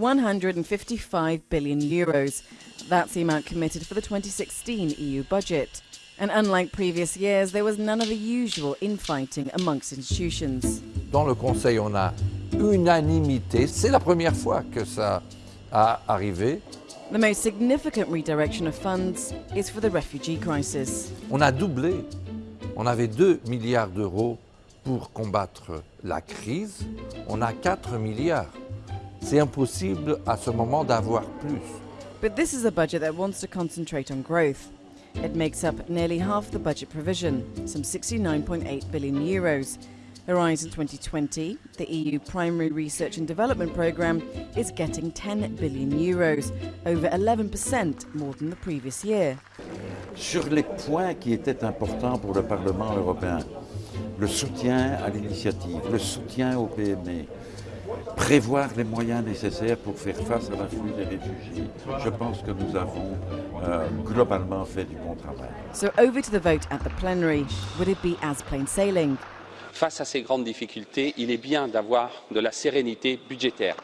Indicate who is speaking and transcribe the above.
Speaker 1: 155 billion euros. That's the amount committed for the 2016 EU budget. And unlike previous years, there was none of the usual infighting amongst institutions.
Speaker 2: Dans le Conseil, on a unanimité. C'est la première fois que ça a arrivé.
Speaker 1: The most significant redirection of funds is for the refugee crisis.
Speaker 2: On a doublé. On avait 2 milliards d'euros pour combattre la crise. On a 4 milliards. C'est impossible à ce moment d'avoir plus.
Speaker 1: But this is a budget that wants to concentrate on growth. It makes up nearly half the budget provision, some 69.8 billion euros. Horizon 2020, the EU primary research and development programme, is getting 10 billion euros, over 11% more than the previous year.
Speaker 3: Sur les points qui étaient importants pour le Parlement européen, le soutien à l'initiative, le soutien aux PME, prévoir les moyens nécessaires pour faire face à l'afflux des réfugiés. Je pense que nous avons euh, globalement fait du bon travail.
Speaker 1: So over to the vote at the plenary. Would it be as plain sailing?
Speaker 4: Face à ces grandes difficultés, il est bien d'avoir de la sérénité budgétaire.